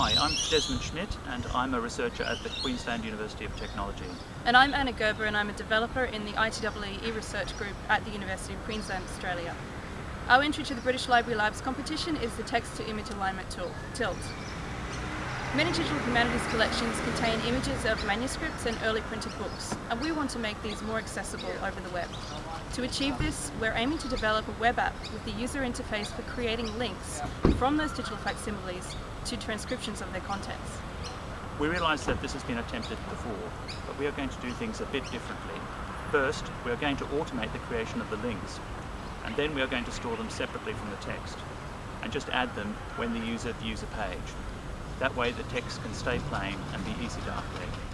Hi, I'm Desmond Schmidt and I'm a researcher at the Queensland University of Technology. And I'm Anna Gerber and I'm a developer in the ITEE e-research group at the University of Queensland, Australia. Our entry to the British Library Labs competition is the text-to-image alignment tool, TILT. Many digital humanities collections contain images of manuscripts and early printed books, and we want to make these more accessible over the web. To achieve this, we're aiming to develop a web app with the user interface for creating links from those digital facsimiles to transcriptions of their contents. We realise that this has been attempted before, but we are going to do things a bit differently. First, we are going to automate the creation of the links, and then we are going to store them separately from the text, and just add them when the user views a page. That way the text can stay plain and be easy to update.